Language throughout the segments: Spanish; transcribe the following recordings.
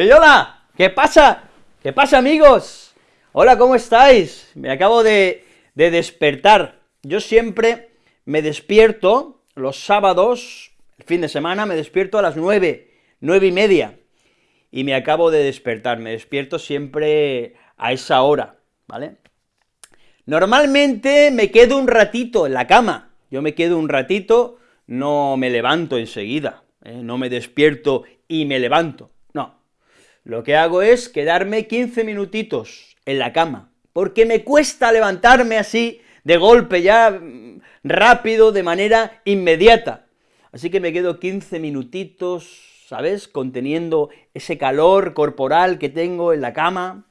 ¡Hey, hola! ¿Qué pasa? ¿Qué pasa, amigos? Hola, ¿cómo estáis? Me acabo de, de despertar. Yo siempre me despierto los sábados, el fin de semana, me despierto a las nueve, nueve y media, y me acabo de despertar, me despierto siempre a esa hora, ¿vale? Normalmente me quedo un ratito en la cama, yo me quedo un ratito, no me levanto enseguida, ¿eh? no me despierto y me levanto, no. Lo que hago es quedarme 15 minutitos en la cama, porque me cuesta levantarme así, de golpe, ya mm, rápido, de manera inmediata. Así que me quedo 15 minutitos, ¿sabes?, conteniendo ese calor corporal que tengo en la cama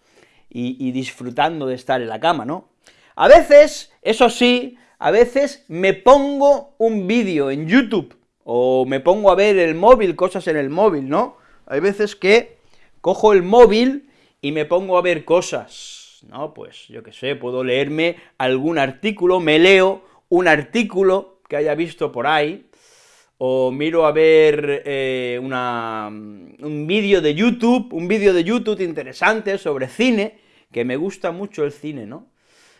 y, y disfrutando de estar en la cama, ¿no? A veces, eso sí, a veces me pongo un vídeo en YouTube, o me pongo a ver el móvil, cosas en el móvil, ¿no? Hay veces que cojo el móvil y me pongo a ver cosas, ¿no? Pues, yo qué sé, puedo leerme algún artículo, me leo un artículo que haya visto por ahí, o miro a ver eh, una, un vídeo de YouTube, un vídeo de YouTube interesante sobre cine, que me gusta mucho el cine, ¿no?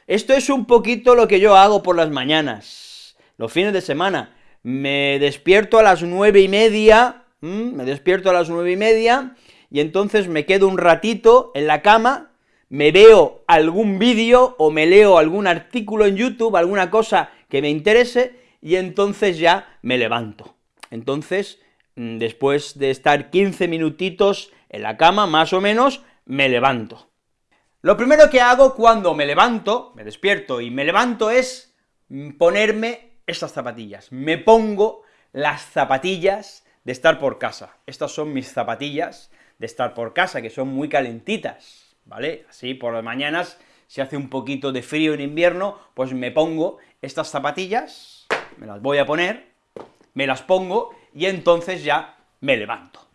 Esto es un poquito lo que yo hago por las mañanas, los fines de semana. Me despierto a las nueve y media, me despierto a las nueve y media, y entonces me quedo un ratito en la cama, me veo algún vídeo o me leo algún artículo en YouTube, alguna cosa que me interese, y entonces ya me levanto. Entonces, mm, después de estar 15 minutitos en la cama, más o menos, me levanto. Lo primero que hago cuando me levanto, me despierto y me levanto es mm, ponerme estas zapatillas. Me pongo las zapatillas de estar por casa. Estas son mis zapatillas de estar por casa, que son muy calentitas, ¿vale? Así por las mañanas, si hace un poquito de frío en invierno, pues me pongo estas zapatillas, me las voy a poner, me las pongo, y entonces ya me levanto.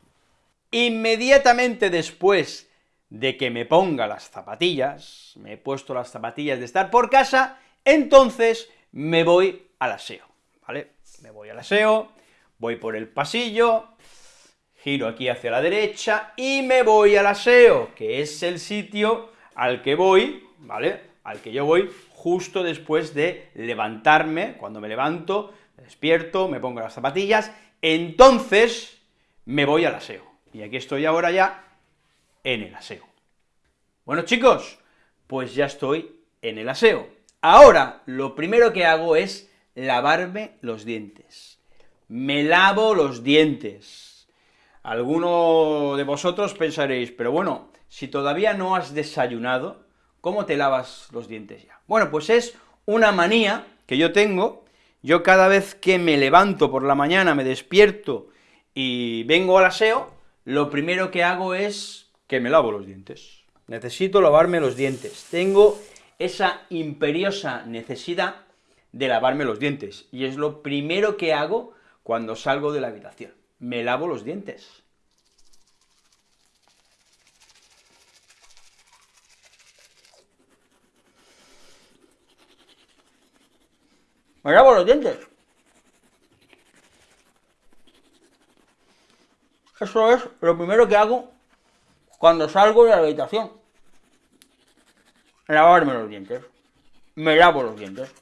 Inmediatamente después de que me ponga las zapatillas, me he puesto las zapatillas de estar por casa, entonces me voy al aseo, ¿vale? Me voy al aseo, voy por el pasillo, giro aquí hacia la derecha, y me voy al aseo, que es el sitio al que voy, ¿vale? Al que yo voy justo después de levantarme, cuando me levanto, me despierto, me pongo las zapatillas, entonces me voy al aseo. Y aquí estoy ahora ya en el aseo. Bueno, chicos, pues ya estoy en el aseo. Ahora, lo primero que hago es lavarme los dientes. Me lavo los dientes. Alguno de vosotros pensaréis, pero bueno, si todavía no has desayunado, ¿cómo te lavas los dientes ya? Bueno, pues es una manía que yo tengo, yo cada vez que me levanto por la mañana, me despierto y vengo al aseo, lo primero que hago es que me lavo los dientes. Necesito lavarme los dientes. Tengo esa imperiosa necesidad de lavarme los dientes, y es lo primero que hago cuando salgo de la habitación. Me lavo los dientes. Me lavo los dientes. Eso es lo primero que hago cuando salgo de la habitación. Lavarme los dientes. Me lavo los dientes.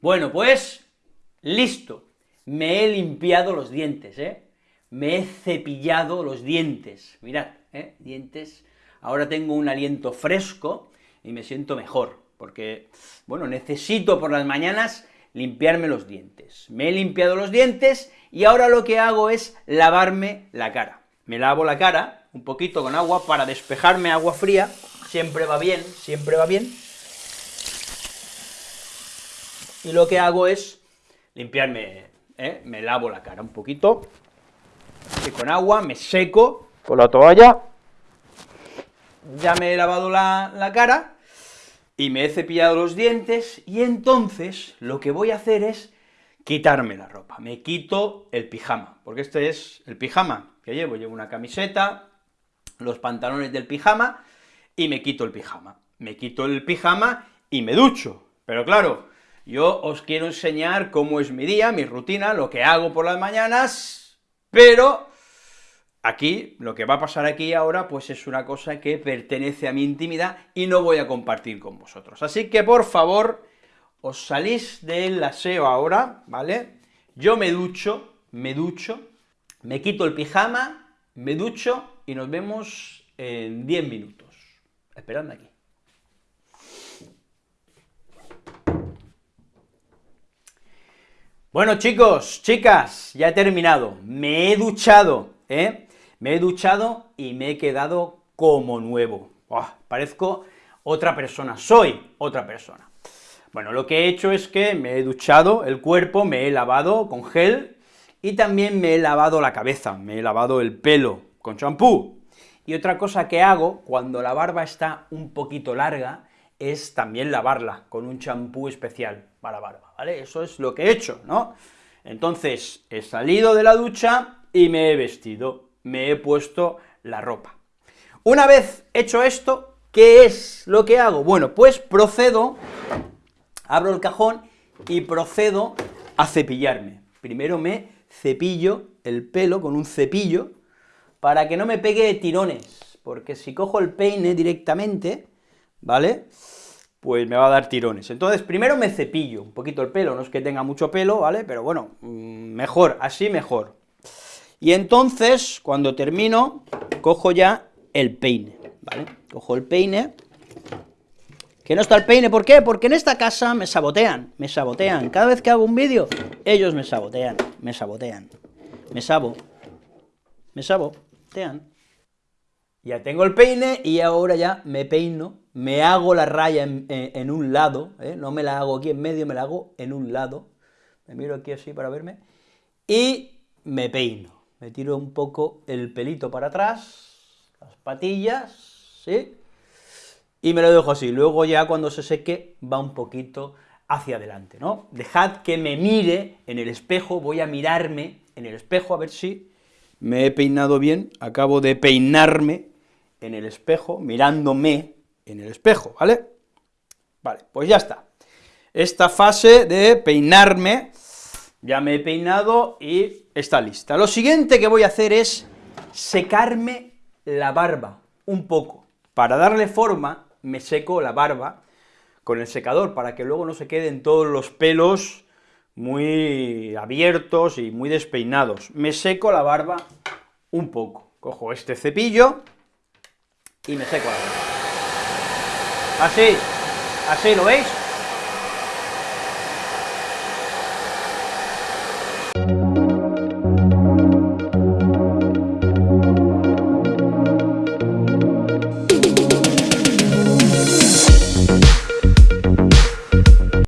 Bueno, pues, listo. Me he limpiado los dientes, ¿eh? Me he cepillado los dientes. Mirad, ¿eh? Dientes. Ahora tengo un aliento fresco y me siento mejor porque, bueno, necesito por las mañanas limpiarme los dientes. Me he limpiado los dientes y ahora lo que hago es lavarme la cara. Me lavo la cara un poquito con agua para despejarme agua fría, siempre va bien, siempre va bien. Y lo que hago es limpiarme, ¿eh? me lavo la cara un poquito, y con agua, me seco con la toalla, ya me he lavado la, la cara, y me he cepillado los dientes, y entonces lo que voy a hacer es quitarme la ropa, me quito el pijama, porque este es el pijama que llevo, llevo una camiseta, los pantalones del pijama, y me quito el pijama. Me quito el pijama y me ducho, pero claro, yo os quiero enseñar cómo es mi día, mi rutina, lo que hago por las mañanas, pero aquí, lo que va a pasar aquí ahora, pues es una cosa que pertenece a mi intimidad y no voy a compartir con vosotros. Así que, por favor, os salís del aseo ahora, ¿vale? Yo me ducho, me ducho, me quito el pijama, me ducho y nos vemos en 10 minutos. Esperadme aquí. Bueno, chicos, chicas, ya he terminado, me he duchado, ¿eh? Me he duchado y me he quedado como nuevo. parezco otra persona, soy otra persona. Bueno, lo que he hecho es que me he duchado el cuerpo, me he lavado con gel, y también me he lavado la cabeza, me he lavado el pelo con champú. Y otra cosa que hago cuando la barba está un poquito larga, es también lavarla con un champú especial para barba, ¿vale? Eso es lo que he hecho, ¿no? Entonces, he salido de la ducha y me he vestido, me he puesto la ropa. Una vez hecho esto, ¿qué es lo que hago? Bueno, pues procedo, abro el cajón y procedo a cepillarme. Primero me cepillo el pelo con un cepillo para que no me pegue tirones, porque si cojo el peine directamente, ¿vale?, pues me va a dar tirones. Entonces, primero me cepillo un poquito el pelo, no es que tenga mucho pelo, ¿vale?, pero bueno, mm, mejor, así mejor. Y entonces, cuando termino, cojo ya el peine, ¿vale? Cojo el peine, que no está el peine, ¿por qué? Porque en esta casa me sabotean, me sabotean. Cada vez que hago un vídeo, ellos me sabotean, me sabotean, me sabo, me sabotean. Ya tengo el peine y ahora ya me peino, me hago la raya en, un lado, ¿eh? no me la hago aquí en medio, me la hago en un lado, me miro aquí así para verme, y me peino, me tiro un poco el pelito para atrás, las patillas, ¿sí?, y me lo dejo así, luego ya cuando se seque va un poquito hacia adelante, ¿no? Dejad que me mire en el espejo, voy a mirarme en el espejo a ver si me he peinado bien, acabo de peinarme en el espejo, mirándome en el espejo, ¿vale? Vale, pues ya está. Esta fase de peinarme, ya me he peinado y está lista. Lo siguiente que voy a hacer es secarme la barba, un poco. Para darle forma, me seco la barba con el secador, para que luego no se queden todos los pelos muy abiertos y muy despeinados. Me seco la barba un poco. Cojo este cepillo y me seco la barba. Así, así, ¿lo veis?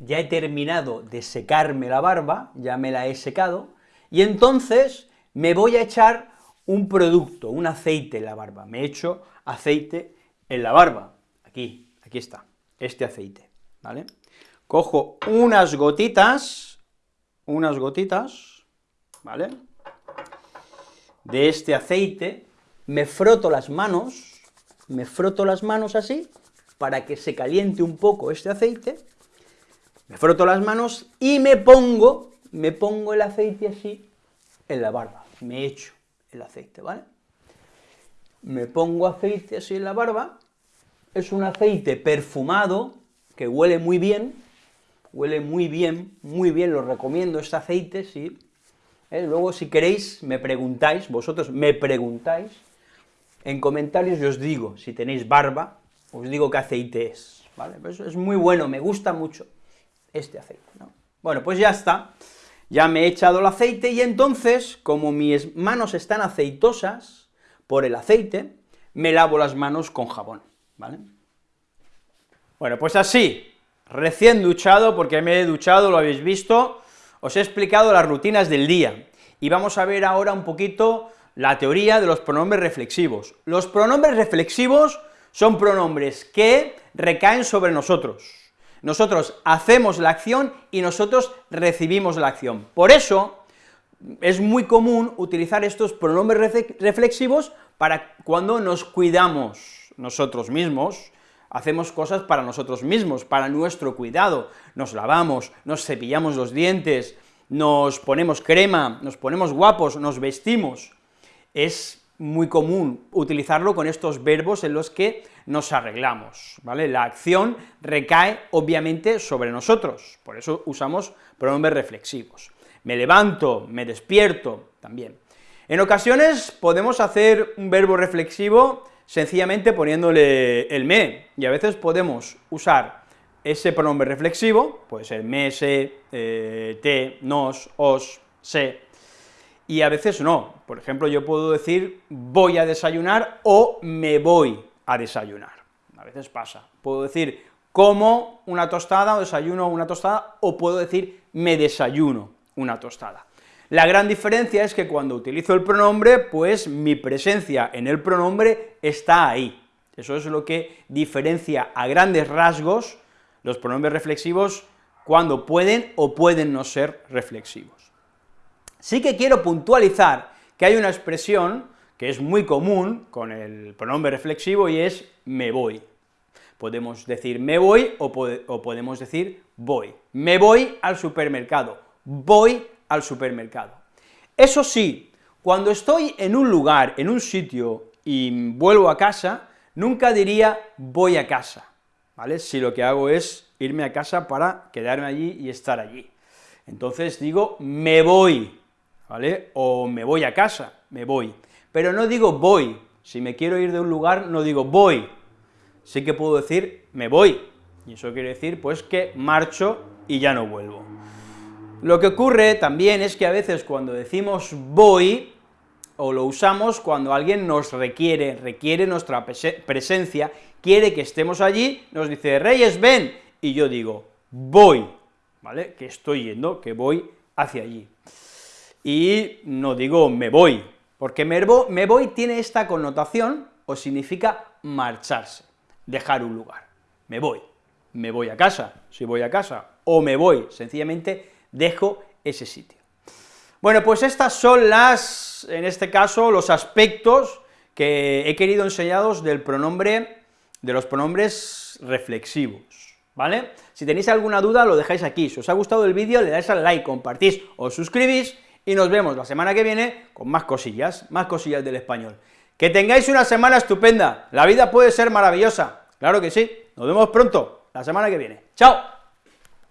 ya he terminado de secarme la barba, ya me la he secado, y entonces me voy a echar un producto, un aceite en la barba. Me echo aceite en la barba, aquí, aquí está, este aceite, ¿vale? Cojo unas gotitas, unas gotitas, ¿vale?, de este aceite, me froto las manos, me froto las manos así, para que se caliente un poco este aceite, me froto las manos y me pongo, me pongo el aceite así en la barba, me echo el aceite, ¿vale? Me pongo aceite así en la barba, es un aceite perfumado, que huele muy bien, huele muy bien, muy bien, lo recomiendo este aceite, sí. ¿Eh? Luego, si queréis, me preguntáis, vosotros me preguntáis, en comentarios yo os digo, si tenéis barba, os digo qué aceite es, ¿vale? Pues es muy bueno, me gusta mucho este aceite, ¿no? Bueno, pues ya está, ya me he echado el aceite, y entonces, como mis manos están aceitosas por el aceite, me lavo las manos con jabón, ¿vale? Bueno, pues así, recién duchado, porque me he duchado, lo habéis visto, os he explicado las rutinas del día, y vamos a ver ahora un poquito la teoría de los pronombres reflexivos. Los pronombres reflexivos son pronombres que recaen sobre nosotros, nosotros hacemos la acción y nosotros recibimos la acción. Por eso, es muy común utilizar estos pronombres reflexivos para cuando nos cuidamos nosotros mismos, hacemos cosas para nosotros mismos, para nuestro cuidado, nos lavamos, nos cepillamos los dientes, nos ponemos crema, nos ponemos guapos, nos vestimos. Es muy común utilizarlo con estos verbos en los que nos arreglamos, ¿vale? La acción recae, obviamente, sobre nosotros, por eso usamos pronombres reflexivos. Me levanto, me despierto, también. En ocasiones podemos hacer un verbo reflexivo sencillamente poniéndole el me, y a veces podemos usar ese pronombre reflexivo, puede ser me, se, eh, te, nos, os, se, y a veces no. Por ejemplo, yo puedo decir voy a desayunar o me voy a desayunar. A veces pasa. Puedo decir como una tostada o desayuno una tostada, o puedo decir me desayuno una tostada. La gran diferencia es que cuando utilizo el pronombre, pues mi presencia en el pronombre está ahí. Eso es lo que diferencia a grandes rasgos los pronombres reflexivos cuando pueden o pueden no ser reflexivos. Sí que quiero puntualizar que hay una expresión que es muy común con el pronombre reflexivo y es me voy. Podemos decir me voy o, podemos decir voy. Me voy al supermercado, voy al supermercado. Eso sí, cuando estoy en un lugar, en un sitio, y vuelvo a casa, nunca diría voy a casa, ¿vale? Si lo que hago es irme a casa para quedarme allí y estar allí. Entonces digo me voy, ¿vale? O me voy a casa, me voy. Pero no digo voy, si me quiero ir de un lugar no digo voy, sí que puedo decir me voy, y eso quiere decir pues que marcho y ya no vuelvo. Lo que ocurre también es que a veces cuando decimos voy, o lo usamos cuando alguien nos requiere, requiere nuestra presencia, quiere que estemos allí, nos dice, Reyes, ven, y yo digo, voy, ¿vale?, que estoy yendo, que voy hacia allí. Y no digo me voy, porque me voy tiene esta connotación, o significa marcharse, dejar un lugar, me voy, me voy a casa, si voy a casa, o me voy, sencillamente dejo ese sitio. Bueno, pues estas son las, en este caso, los aspectos que he querido enseñaros del pronombre, de los pronombres reflexivos, ¿vale? Si tenéis alguna duda, lo dejáis aquí, si os ha gustado el vídeo, le dais al like, compartís, os suscribís, y nos vemos la semana que viene con más cosillas, más cosillas del español. Que tengáis una semana estupenda, la vida puede ser maravillosa, claro que sí, nos vemos pronto, la semana que viene. ¡Chao!